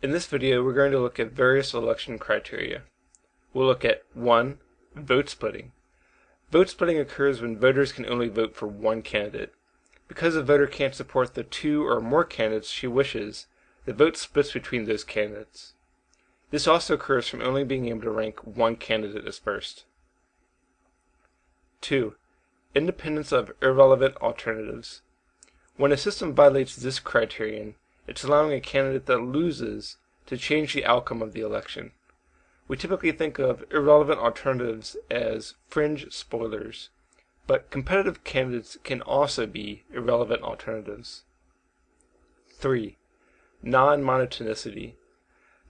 In this video, we're going to look at various election criteria. We'll look at 1. Vote splitting. Vote splitting occurs when voters can only vote for one candidate. Because a voter can't support the two or more candidates she wishes, the vote splits between those candidates. This also occurs from only being able to rank one candidate as first. 2. Independence of irrelevant alternatives. When a system violates this criterion, it's allowing a candidate that loses to change the outcome of the election. We typically think of irrelevant alternatives as fringe spoilers, but competitive candidates can also be irrelevant alternatives. 3. Non-monotonicity.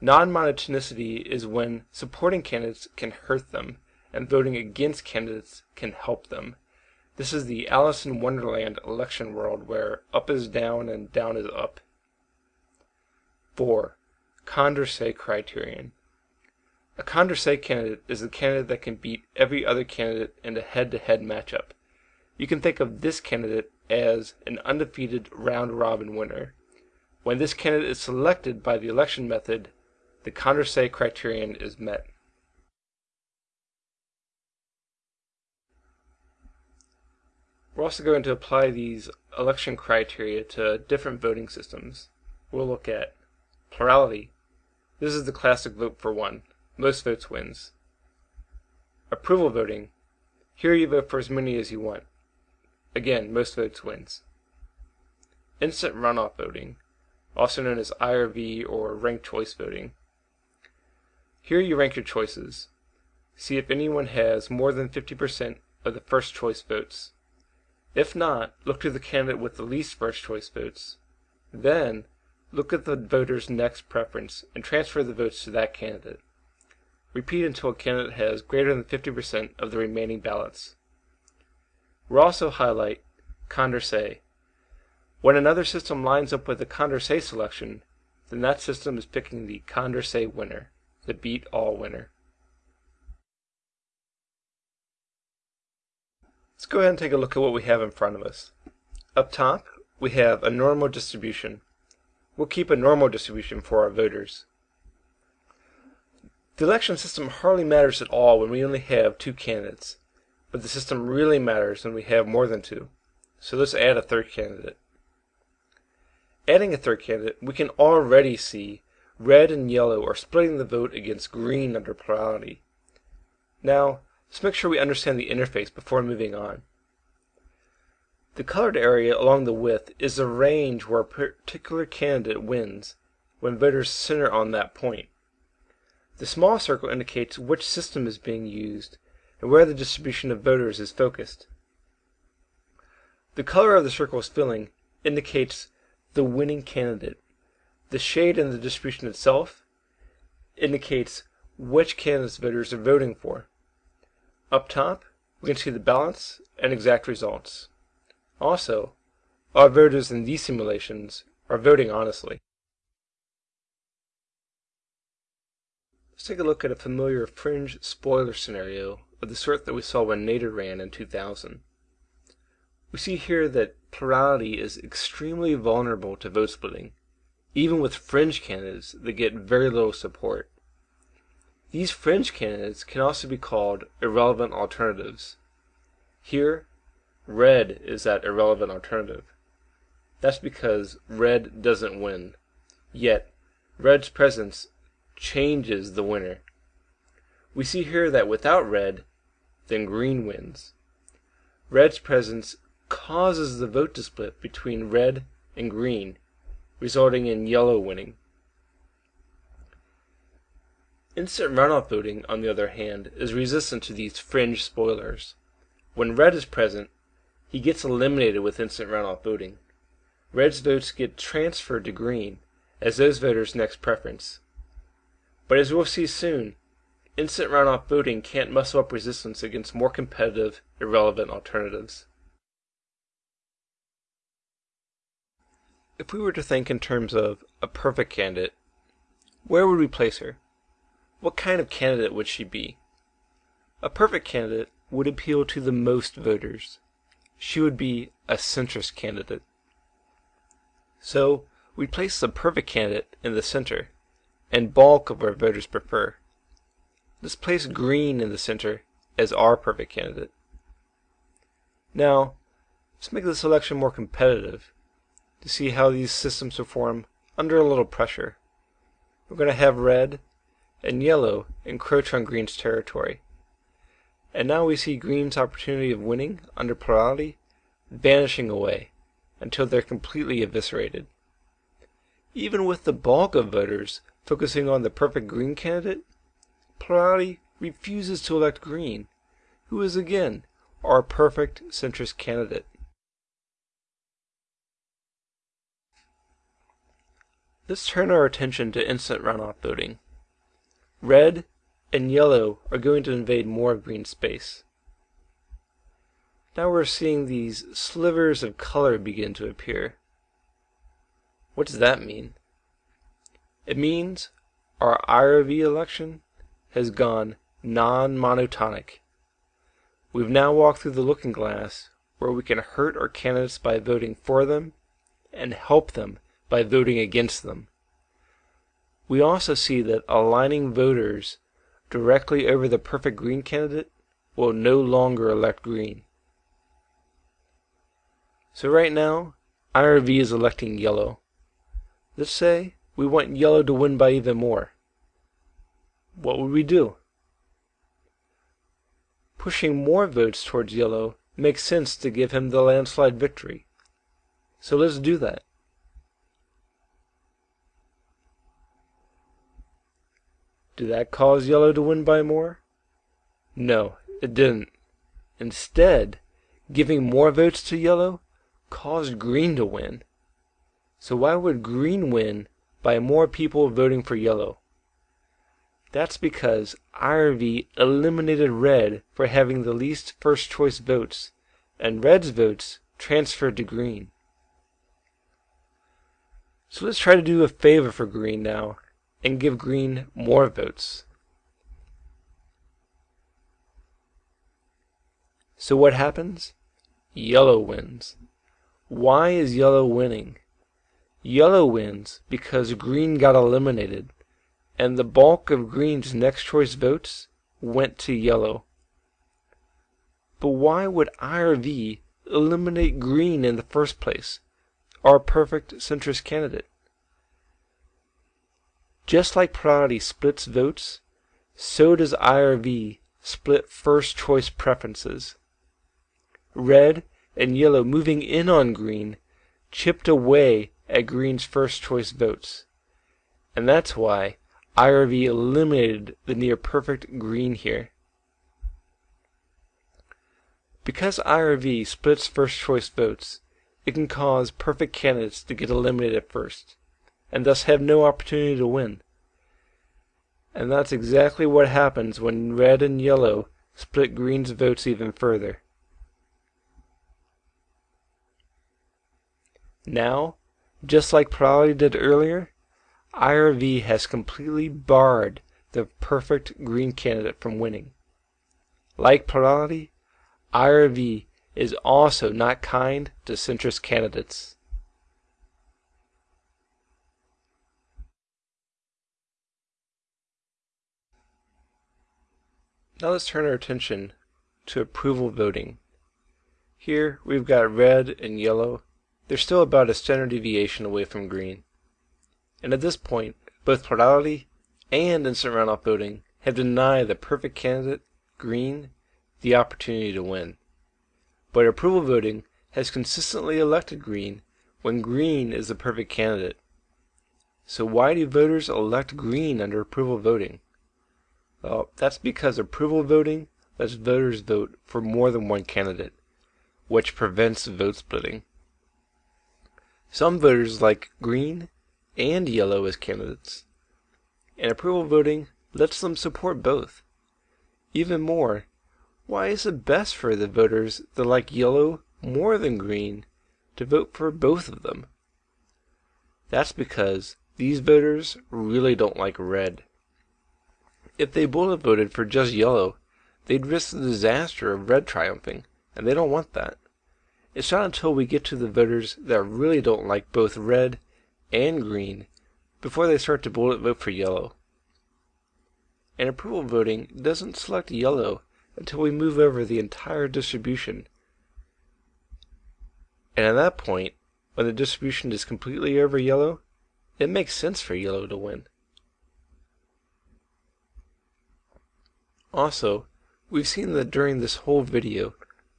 Non-monotonicity is when supporting candidates can hurt them and voting against candidates can help them. This is the Alice in Wonderland election world where up is down and down is up. 4. Condorcet criterion. A Condorcet candidate is the candidate that can beat every other candidate in a head-to-head matchup. You can think of this candidate as an undefeated round-robin winner. When this candidate is selected by the election method, the Condorcet criterion is met. We're also going to apply these election criteria to different voting systems. We'll look at Plurality. This is the classic vote for one. Most votes wins. Approval voting. Here you vote for as many as you want. Again, most votes wins. Instant runoff voting, also known as IRV or ranked choice voting. Here you rank your choices. See if anyone has more than 50% of the first choice votes. If not, look to the candidate with the least first choice votes. Then, Look at the voter's next preference and transfer the votes to that candidate. Repeat until a candidate has greater than 50% of the remaining ballots. We'll also highlight Condorcet. When another system lines up with a Condorcet selection, then that system is picking the Condorcet winner, the beat-all winner. Let's go ahead and take a look at what we have in front of us. Up top, we have a normal distribution. We'll keep a normal distribution for our voters. The election system hardly matters at all when we only have two candidates, but the system really matters when we have more than two. So let's add a third candidate. Adding a third candidate, we can already see red and yellow are splitting the vote against green under plurality. Now, let's make sure we understand the interface before moving on. The colored area along the width is the range where a particular candidate wins when voters center on that point. The small circle indicates which system is being used and where the distribution of voters is focused. The color of the circle's filling indicates the winning candidate. The shade in the distribution itself indicates which candidate's voters are voting for. Up top, we can see the balance and exact results. Also, our voters in these simulations are voting honestly. Let's take a look at a familiar fringe spoiler scenario of the sort that we saw when Nader ran in 2000. We see here that plurality is extremely vulnerable to vote splitting, even with fringe candidates that get very little support. These fringe candidates can also be called irrelevant alternatives. Here, Red is that irrelevant alternative. That's because red doesn't win. Yet, red's presence changes the winner. We see here that without red, then green wins. Red's presence causes the vote to split between red and green, resulting in yellow winning. Instant runoff voting, on the other hand, is resistant to these fringe spoilers. When red is present, he gets eliminated with instant runoff voting. Red's votes get transferred to Green as those voters' next preference. But as we'll see soon, instant runoff voting can't muscle up resistance against more competitive, irrelevant alternatives. If we were to think in terms of a perfect candidate, where would we place her? What kind of candidate would she be? A perfect candidate would appeal to the most voters she would be a centrist candidate. So we place the perfect candidate in the center, and bulk of our voters prefer. Let's place green in the center as our perfect candidate. Now, let's make the selection more competitive to see how these systems perform under a little pressure. We're going to have red and yellow encroach on green's territory. And now we see green's opportunity of winning under plurality vanishing away until they're completely eviscerated. Even with the bulk of voters focusing on the perfect green candidate, plurality refuses to elect green, who is again our perfect centrist candidate. Let's turn our attention to instant runoff voting. Red and yellow are going to invade more green space. Now we're seeing these slivers of color begin to appear. What does that mean? It means our IRV election has gone non-monotonic. We've now walked through the looking glass where we can hurt our candidates by voting for them and help them by voting against them. We also see that aligning voters directly over the perfect green candidate will no longer elect green. So right now, IRV is electing yellow. Let's say we want yellow to win by even more. What would we do? Pushing more votes towards yellow makes sense to give him the landslide victory. So let's do that. Did that cause yellow to win by more? No, it didn't. Instead, giving more votes to yellow caused green to win. So why would green win by more people voting for yellow? That's because IRV eliminated red for having the least first choice votes, and red's votes transferred to green. So let's try to do a favor for green now and give green more votes. So what happens? Yellow wins. Why is yellow winning? Yellow wins because green got eliminated, and the bulk of green's next choice votes went to yellow. But why would IRV eliminate green in the first place, our perfect centrist candidate? Just like plurality splits votes, so does IRV split first choice preferences. Red and yellow moving in on green chipped away at green's first choice votes. And that's why IRV eliminated the near perfect green here. Because IRV splits first choice votes, it can cause perfect candidates to get eliminated first and thus have no opportunity to win. And that's exactly what happens when red and yellow split green's votes even further. Now, just like Plurality did earlier, IRV has completely barred the perfect green candidate from winning. Like Plurality, IRV is also not kind to centrist candidates. Now let's turn our attention to approval voting. Here we've got red and yellow. They're still about a standard deviation away from green. And at this point, both plurality and instant runoff voting have denied the perfect candidate, green, the opportunity to win. But approval voting has consistently elected green when green is the perfect candidate. So why do voters elect green under approval voting? Well, that's because approval voting lets voters vote for more than one candidate, which prevents vote splitting. Some voters like green and yellow as candidates, and approval voting lets them support both. Even more, why is it best for the voters that like yellow more than green to vote for both of them? That's because these voters really don't like red. If they have voted for just yellow, they'd risk the disaster of red triumphing, and they don't want that. It's not until we get to the voters that really don't like both red and green before they start to bullet vote for yellow. And approval voting doesn't select yellow until we move over the entire distribution. And at that point, when the distribution is completely over yellow, it makes sense for yellow to win. Also, we've seen that during this whole video,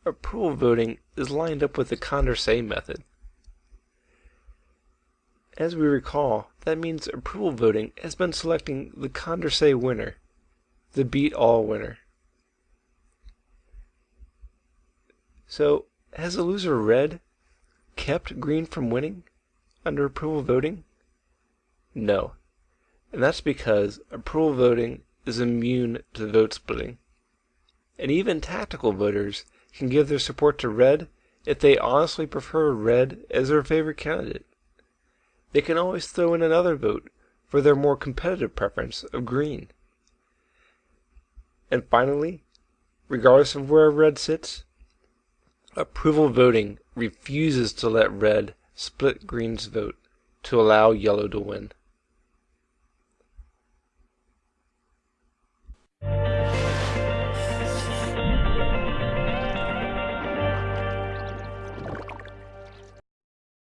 approval voting is lined up with the Condorcet method. As we recall, that means approval voting has been selecting the Condorcet winner, the beat all winner. So, has the loser red kept green from winning under approval voting? No. And that's because approval voting is immune to vote splitting. And even tactical voters can give their support to red if they honestly prefer red as their favorite candidate. They can always throw in another vote for their more competitive preference of green. And finally, regardless of where red sits, approval voting refuses to let red split green's vote to allow yellow to win.